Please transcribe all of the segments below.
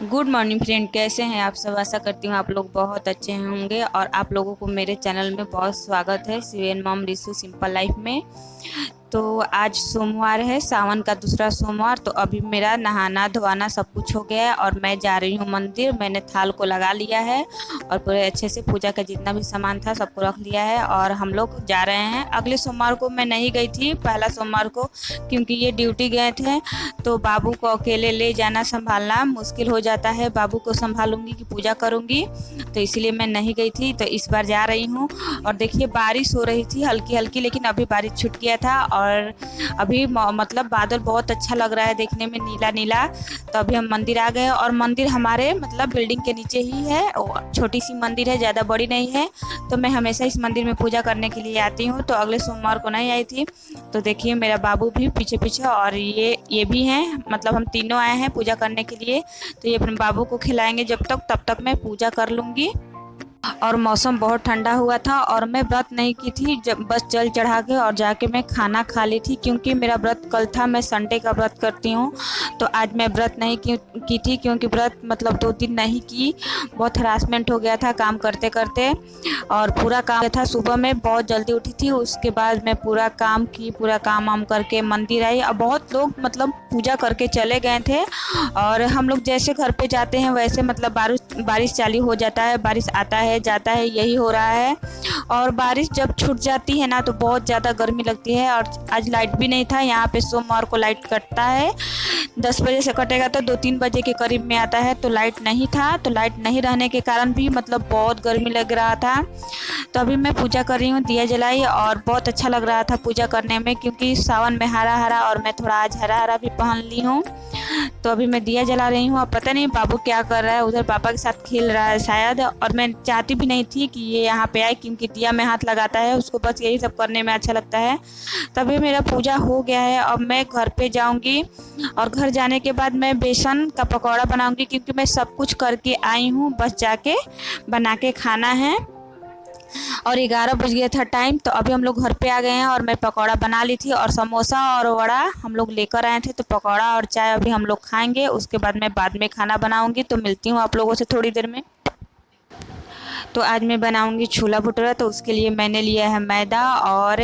Good morning friend, कैसे हैं आप सब? आशा करती हूँ आप लोग बहुत अच्छे होंगे और आप लोगों को मेरे चैनल में बहुत स्वागत है, सिवेन मॉम रिसू सिंपल लाइफ में। तो आज सोमवार है, सावन का दूसरा सोमवार तो अभी मेरा नहाना धोना सब कुछ हो गया है और मैं जा रही हूँ मंदिर। मैंने थाल को लगा लिया है और पूरे अच्छे से पूजा का जितना भी सामान था सबको रख लिया है और हम लोग जा रहे हैं। अगले सोमवार को मैं नहीं गई थी, पहला सोमवार को, क्योंकि ये ड्यूटी गए थे तो बाबू को अकेले ले जाना संभालना मुश्किल हो जाता है। बाबू को संभालूँगी कि पूजा करूँगी तो इसलिए मैं नहीं गई थी तो इस बार जा रही हूँ। और देखिए, बारिश हो रही थी हल्की हल्की लेकिन अभी बारिश छुट गया था और अभी मतलब बादल बहुत अच्छा लग रहा है देखने में नीला नीला तो अभी हम मंदिर आ गए और मंदिर हमारे मतलब बिल्डिंग के नीचे ही है। छोटी सी मंदिर है, ज़्यादा बड़ी नहीं है। तो मैं हमेशा इस मंदिर में पूजा करने के लिए आती हूँ। तो अगले सोमवार को नहीं आई थी। तो देखिए, मेरा बाबू भी पीछे पीछे और ये ये भी हैं। मतलब हम तीनों आए हैं पूजा करने के लिए। तो ये अपने बाबू को खिलाएँगे जब तक, तब तक मैं पूजा कर लूँगी। और मौसम बहुत ठंडा हुआ था और मैं व्रत नहीं की थी जब बस जल चढ़ा के और जाके मैं खाना खा ली थी क्योंकि मेरा व्रत कल था मैं संडे का व्रत करती हूँ तो आज मैं व्रत नहीं की, थी क्योंकि व्रत मतलब दो दिन नहीं की बहुत हरासमेंट हो गया था काम करते करते और पूरा काम था। सुबह में बहुत जल्दी उठी थी उसके बाद मैं पूरा काम की पूरा काम वाम करके मंदिर आई और बहुत लोग मतलब पूजा करके चले गए थे और हम लोग जैसे घर पे जाते हैं वैसे मतलब बारिश बारिश चालू हो जाता है बारिश आता है जाता है, यही हो रहा है। और बारिश जब छूट जाती है ना तो बहुत ज़्यादा गर्मी लगती है और आज लाइट भी नहीं था, यहाँ पे सोमवार को लाइट कटता है। दस बजे से कटेगा तो दो तीन बजे के करीब में आता है तो लाइट नहीं था तो लाइट नहीं रहने के कारण भी मतलब बहुत गर्मी लग रहा था। तो अभी मैं पूजा कर रही हूँ, दिया जलाई और बहुत अच्छा लग रहा था पूजा करने में क्योंकि सावन में हरा हरा और मैं थोड़ा आज हरा हरा भी पहन ली हूँ। तो अभी मैं दिया जला रही हूँ और पता नहीं बाबू क्या कर रहा है, उधर पापा के साथ खेल रहा है शायद और मैं चाहती भी नहीं थी कि ये यहाँ पे आए क्योंकि दिया में हाथ लगाता है, उसको बस यही सब करने में अच्छा लगता है। तभी मेरा पूजा हो गया है अब मैं घर पे जाऊँगी और घर जाने के बाद मैं बेसन का पकौड़ा बनाऊँगी क्योंकि मैं सब कुछ करके आई हूँ, बस जाके बना के खाना है। और ग्यारह बज गया था टाइम तो अभी हम लोग घर पे आ गए हैं और मैं पकौड़ा बना ली थी और समोसा और वड़ा हम लोग लेकर आए थे तो पकौड़ा और चाय अभी हम लोग खाएँगे, उसके बाद मैं बाद में खाना बनाऊँगी तो मिलती हूँ आप लोगों से थोड़ी देर में। तो आज मैं बनाऊँगी छोला भटूरा तो उसके लिए मैंने लिया है मैदा और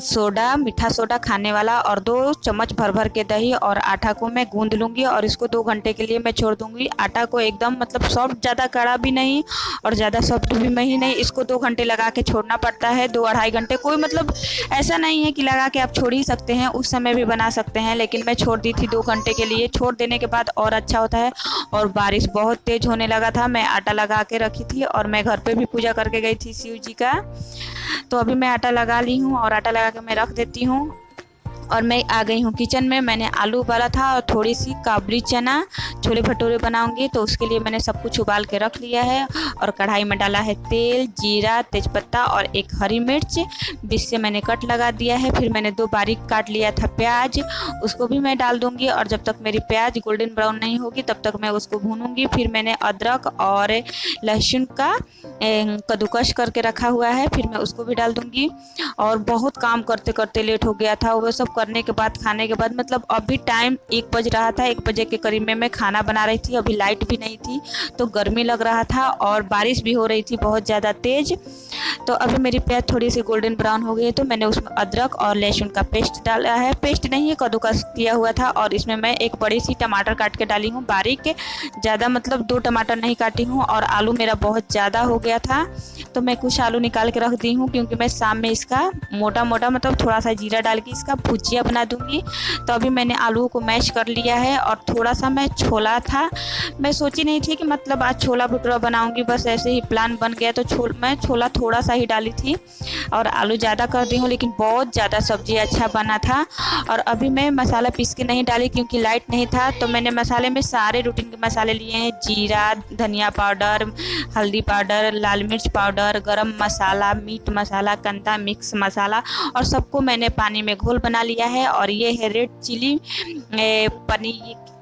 सोडा, मीठा सोडा खाने वाला और दो चम्मच भर भर के दही और आटा को मैं गूंद लूँगी और इसको दो घंटे के लिए मैं छोड़ दूँगी। आटा को एकदम मतलब सॉफ्ट, ज़्यादा कड़ा भी नहीं और ज़्यादा सॉफ्ट भी नहीं नहीं, इसको दो घंटे लगा के छोड़ना पड़ता है, दो अढ़ाई घंटे। कोई मतलब ऐसा नहीं है कि लगा के आप छोड़ ही सकते हैं, उस समय भी बना सकते हैं, लेकिन मैं छोड़ दी थी दो घंटे के लिए। छोड़ देने के बाद और अच्छा होता है और बारिश बहुत तेज़ होने लगा था, मैं आटा लगा के रखी थी और मैं घर पे भी पूजा करके गई थी शिव जी का। तो अभी मैं आटा लगा ली हूँ और आटा लगा के मैं रख देती हूँ। और मैं आ गई हूँ किचन में। मैंने आलू उबाला था और थोड़ी सी काबरी चना छोले भटूरे बनाऊँगी। तो उसके लिए मैंने सब कुछ उबाल के रख लिया है और कढ़ाई में डाला है तेल, जीरा, तेज़पत्ता और एक हरी मिर्च। बीच से मैंने कट लगा दिया है। फिर मैंने दो बारीक काट लिया था प्याज। उसको भी मैं डाल दूँगी और जब तक मेरी प्याज गोल्डन ब्राउन नहीं होगी, तब तक मैं उसको भूनूँगी। फिर मैंने अदरक और लहसुन का कद्दूकश करके रखा हुआ है। फिर मैं उसको भी डाल दूँगी। और बहुत काम करते करते लेट हो गया था। वो सब करने के बाद, खाने के बाद मतलब अभी टाइम एक बज रहा था, एक बजे के करीब में मैं खाना बना रही थी, अभी लाइट भी नहीं थी तो गर्मी लग रहा था और बारिश भी हो रही थी बहुत ज़्यादा तेज़। तो अभी मेरी प्याज थोड़ी सी गोल्डन ब्राउन हो गई है तो मैंने उसमें अदरक और लहसुन का पेस्ट डाला है। पेस्ट नहीं है कद्दूकस किया हुआ था और इसमें मैं एक बड़ी सी टमाटर काट के डाली हूँ, बारीक। ज़्यादा मतलब दो टमाटर नहीं काटी हूँ और आलू मेरा बहुत ज़्यादा हो गया था तो मैं कुछ आलू निकाल के रख दी हूँ, क्योंकि मैं शाम में इसका मोटा मोटा मतलब थोड़ा सा जीरा डाल के इसका भुजिया बना दूँगी। तो अभी मैंने आलू को मैश कर लिया है और थोड़ा सा मैं छोला था। मैं सोची नहीं थी कि मतलब आज छोला भटूरा बनाऊँगी, बस ऐसे ही प्लान बन गया। तो छो मैं छोला थोड़ा सा ही डाली थी और आलू ज़्यादा कर दी हूँ, लेकिन बहुत ज़्यादा सब्ज़ी अच्छा बना था। और अभी मैं मसाला पीस के नहीं डाली क्योंकि लाइट नहीं था। तो मैंने मसाले में सारे रूटीन के मसाले लिए हैं। जीरा, धनिया पाउडर, हल्दी पाउडर, लाल मिर्च पाउडर, गरम मसाला, मीट मसाला कंदा मिक्स मसाला और सबको मैंने पानी में घोल बना लिया। है और ये है रेड चिली पनीर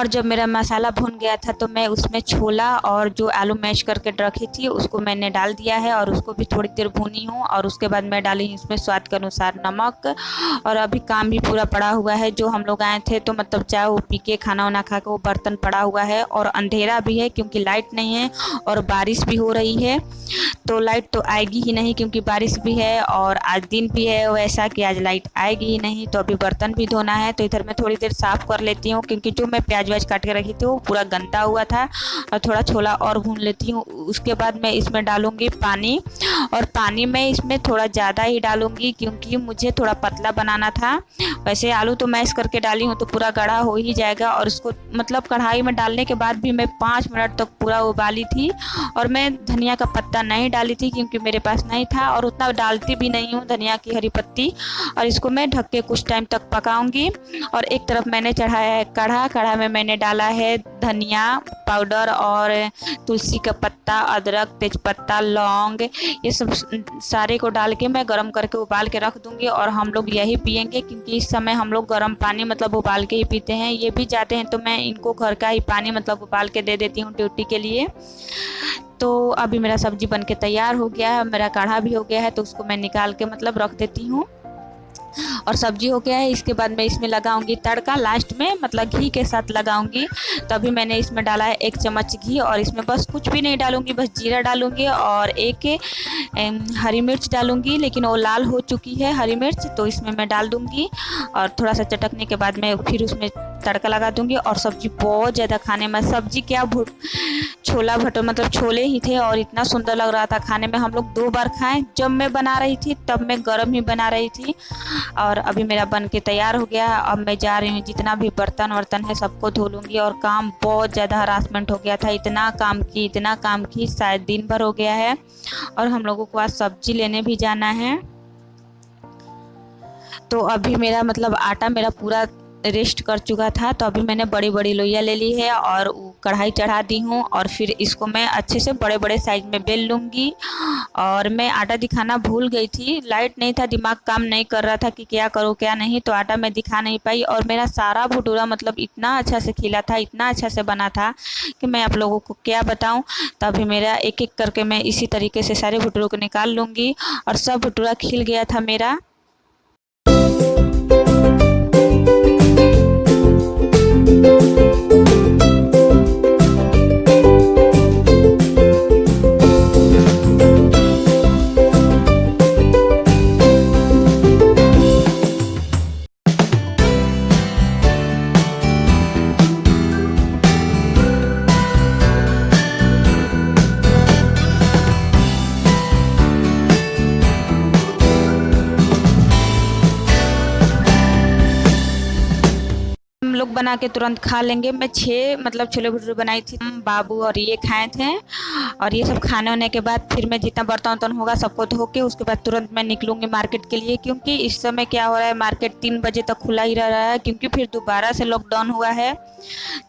और जब मेरा मसाला भुन गया था तो मैं उसमें छोला और जो आलू मैश करके रखी थी, उसको मैंने डाल दिया है और उसको भी थोड़ी देर भुनी हूँ और उसके बाद मैं डाली इसमें स्वाद के अनुसार नमक। और अभी काम भी पूरा पड़ा हुआ है, जो हम लोग आए थे तो मतलब चाय वो पी के, खाना वाना खा के वो बर्तन पड़ा हुआ है और अंधेरा भी है क्योंकि लाइट नहीं है और बारिश भी हो रही है। तो लाइट तो आएगी ही नहीं क्योंकि बारिश भी है और आज दिन भी है वैसा कि आज लाइट आएगी ही नहीं तो अभी बर्तन भी धोना है तो इधर मैं थोड़ी देर साफ़ कर लेती हूँ क्योंकि जो मैं प्याज व्याज काट के रखी थी, वो पूरा गंदा हुआ था। और थोड़ा छोला और भून लेती हूँ, उसके बाद मैं इसमें डालूँगी पानी। और पानी मैं इसमें थोड़ा ज़्यादा ही डालूँगी, क्योंकि मुझे थोड़ा पतला बनाना था। वैसे आलू तो मैश करके डाली हूँ तो पूरा गढ़ा हो ही जाएगा। और उसको मतलब कढ़ाई में डालने के बाद भी मैं पाँच मिनट तक पूरा उबाली थी। और मैं धनिया का पत्ता नहीं डाली थी, क्योंकि मेरे पास नहीं था। और उतना डालती भी नहीं हूँ, धनिया की हरी पत्ती। और इसको मैं ढक के कुछ टाइम तक पकाऊँगी। और एक तरफ़ मैंने चढ़ाया है कढ़ा कढ़ा में मैंने डाला है धनिया पाउडर और तुलसी का पत्ता, अदरक, तेज़पत्ता, लौंग, ये सब सारे को डाल के मैं गर्म करके उबाल के रख दूँगी और हम लोग यही पियेंगे क्योंकि इस समय हम लोग गर्म पानी मतलब उबाल के ही पीते हैं। ये भी जाते हैं तो मैं इनको घर का ही पानी मतलब उबाल के दे देती हूँ ड्यूटी के लिए। तो अभी मेरा सब्ज़ी बन के तैयार हो गया है, मेरा काढ़ा भी हो गया है तो उसको मैं निकाल के मतलब रख देती हूँ। और सब्ज़ी हो गया है, इसके बाद मैं इसमें लगाऊँगी तड़का लास्ट में मतलब घी के साथ लगाऊँगी। तभी मैंने इसमें डाला है एक चम्मच घी और इसमें बस कुछ भी नहीं डालूँगी, बस जीरा डालूँगी और एक हरी मिर्च डालूँगी, लेकिन वो लाल हो चुकी है हरी मिर्च तो इसमें मैं डाल दूँगी। और थोड़ा सा चटकने के बाद मैं फिर उसमें तड़का लगा दूँगी और सब्ज़ी बहुत ज़्यादा खाने में, सब्ज़ी क्या छोला भटो मतलब छोले ही थे और इतना सुंदर लग रहा था खाने में। हम लोग दो बार खाएँ, जब मैं बना रही थी तब मैं गर्म ही बना रही थी और अभी मेरा बन के तैयार हो गया। अब मैं जा रही हूँ, जितना भी बर्तन वर्तन है सबको धो लूँगी और काम बहुत ज़्यादा हरासमेंट हो गया था। इतना काम की, इतना काम की, शायद दिन भर हो गया है और हम लोगों को आज सब्ज़ी लेने भी जाना है। तो अभी मेरा मतलब आटा मेरा पूरा रेस्ट कर चुका था तो अभी मैंने बड़ी बड़ी लोइया ले ली है और कढ़ाई चढ़ा दी हूँ और फिर इसको मैं अच्छे से बड़े बड़े साइज़ में बेल लूँगी। और मैं आटा दिखाना भूल गई थी लाइट नहीं था, दिमाग काम नहीं कर रहा था कि क्या करूँ, क्या नहीं तो आटा मैं दिखा नहीं पाई और मेरा सारा भटूरा मतलब इतना अच्छा से खिला था, इतना अच्छा से बना था कि मैं आप लोगों को क्या बताऊँ तो अभी मेरा एक एक करके मैं इसी तरीके से सारे भटूरों को निकाल लूँगी और सब भटूरा खिल गया था मेरा। बना के तुरंत खा लेंगे। मैं छः मतलब छोले भटूरे बनाई थी। बाबू और ये खाए थे। और ये सब खाने होने के बाद फिर मैं जितना बर्तन वर्तन होगा सबको धो के उसके बाद तुरंत मैं निकलूँगी मार्केट के लिए। क्योंकि इस समय क्या हो रहा है, मार्केट तीन बजे तक खुला ही रह रहा है। क्योंकि फिर दोबारा से लॉकडाउन हुआ है।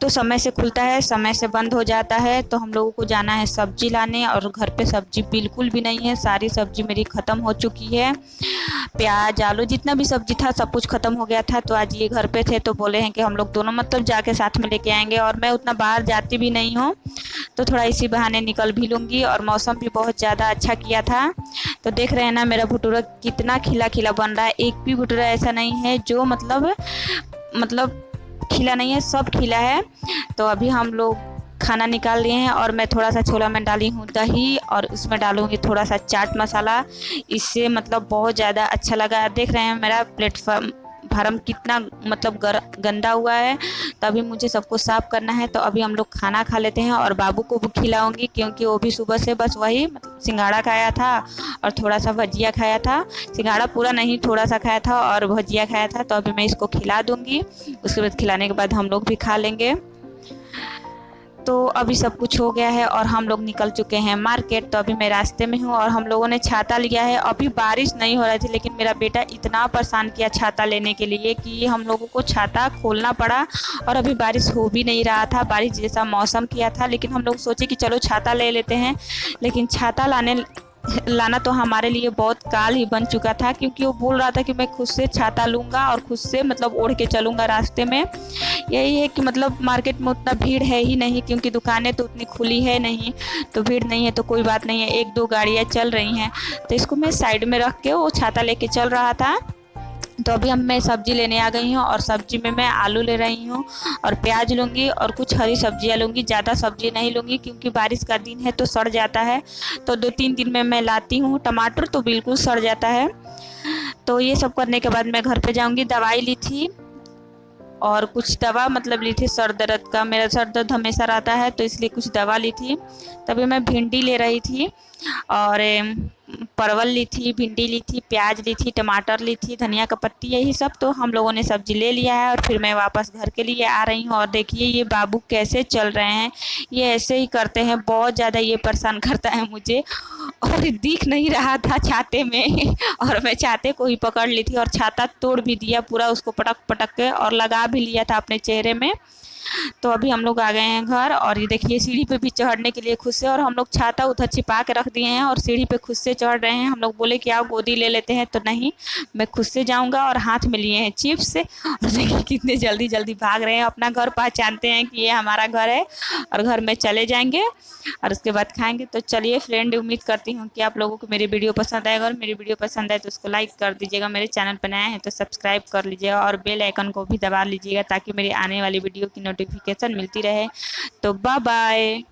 तो समय से खुलता है, समय से बंद हो जाता है। तो हम लोगों को जाना है सब्ज़ी लाने और घर पे सब्ज़ी बिल्कुल भी नहीं है। सारी सब्ज़ी मेरी ख़त्म हो चुकी है। प्याज, आलू, जितना भी सब्ज़ी था सब कुछ ख़त्म हो गया था। तो आज ये घर पे थे तो बोले हैं कि हम लोग दोनों मतलब जाके साथ में लेके आएँगे और मैं उतना बाहर जाती भी नहीं हूँ। तो थोड़ा इसी बहाने निकल भी लूँगी और मौसम भी बहुत ज़्यादा अच्छा किया था। तो देख रहे हैं ना, मेरा भटूरा कितना खिला खिला बन रहा है। एक भी भटूरा ऐसा नहीं है जो मतलब मतलब खिला नहीं है, सब खिला है। तो अभी हम लोग खाना निकाल लिए हैं और मैं थोड़ा सा छोला में डाली हूँ दही और उसमें डालूँगी थोड़ा सा चाट मसाला। इससे मतलब बहुत ज़्यादा अच्छा लगा। देख रहे हैं मेरा प्लेटफॉर्म फार्म कितना मतलब गर, गंदा हुआ है तो अभी मुझे सबको साफ़ करना है तो अभी हम लोग खाना खा लेते हैं और बाबू को भी खिलाऊँगी क्योंकि वो भी सुबह से बस वही मतलब सिंगाड़ा खाया था और थोड़ा सा भजिया खाया था। सिंगाड़ा पूरा नहीं थोड़ा सा खाया था और भजिया खाया था तो अभी मैं इसको खिला दूँगी। उसके बाद खिलाने के बाद हम लोग भी खा लेंगे। तो अभी सब कुछ हो गया है और हम लोग निकल चुके हैं मार्केट। तो अभी मैं रास्ते में हूँ और हम लोगों ने छाता लिया है। अभी बारिश नहीं हो रही थी, लेकिन मेरा बेटा इतना परेशान किया छाता लेने के लिए कि हम लोगों को छाता खोलना पड़ा और अभी बारिश हो भी नहीं रहा था। बारिश जैसा मौसम किया था, लेकिन हम लोग सोचे कि चलो छाता ले लेते हैं, लेकिन छाता लाने लाना तो हमारे लिए बहुत काल ही बन चुका था, क्योंकि वो बोल रहा था कि मैं खुद से छाता लूँगा और खुद से मतलब ओढ़ के चलूँगा रास्ते में। यही है कि मतलब मार्केट में उतना भीड़ है ही नहीं, क्योंकि दुकानें तो उतनी खुली है नहीं तो भीड़ नहीं है तो कोई बात नहीं है, एक दो गाड़ियाँ चल रही हैं। तो इसको मैं साइड में रख के वो छाता लेके चल रहा था। तो अभी हम मैं सब्ज़ी लेने आ गई हूँ और सब्ज़ी में मैं आलू ले रही हूँ और प्याज लूँगी और कुछ हरी सब्ज़ियाँ लूँगी। ज़्यादा सब्ज़ी नहीं लूँगी क्योंकि बारिश का दिन है तो सड़ जाता है। तो दो तीन दिन में मैं लाती हूँ टमाटर तो बिल्कुल सड़ जाता है। तो ये सब करने के बाद मैं घर पे जाऊँगी। दवाई ली थी और कुछ दवा मतलब ली थी सर दर्द का। मेरा सर दर्द हमेशा रहता है तो इसलिए कुछ दवा ली थी। तभी मैं भिंडी ले रही थी और परवल ली थी, भिंडी ली थी, प्याज ली थी, टमाटर ली थी, धनिया का पत्ती, यही सब। तो हम लोगों ने सब्ज़ी ले लिया है और फिर मैं वापस घर के लिए आ रही हूँ। और देखिए, ये बाबू कैसे चल रहे हैं। ये ऐसे ही करते हैं, बहुत ज़्यादा ये परेशान करता है मुझे। और दिख नहीं रहा था छाते में। और मैं छाते को ही पकड़ ली थी और छाता तोड़ भी दिया, पूरा उसको पटक पटक के और लगा भी लिया था अपने चेहरे में। तो अभी हम लोग आ गए हैं घर और ये देखिए, सीढ़ी पे भी चढ़ने के लिए खुद से और हम लोग छाता उधर छिपा के रख दिए हैं और सीढ़ी पे खुद से चढ़ रहे हैं। हम लोग बोले कि आओ गोदी ले लेते हैं तो नहीं, मैं खुद से जाऊँगा और हाथ में लिए हैं चिप्स। और देखिए कितने जल्दी जल्दी भाग रहे हैं, अपना घर पहचानते हैं कि ये हमारा घर है और घर में चले जाएँगे और उसके बाद खाएँगे। तो चलिए फ्रेंड, उम्मीद करती हूँ कि आप लोगों को मेरी वीडियो पसंद आएगा। और मेरी वीडियो पसंद आए तो उसको लाइक कर दीजिएगा। मेरे चैनल पर नया है तो सब्सक्राइब कर लीजिएगा और बेल आइकन को भी दबा लीजिएगा ताकि मेरी आने वाली वीडियो की नोटिफिकेशन मिलती रहे। तो बाय बाय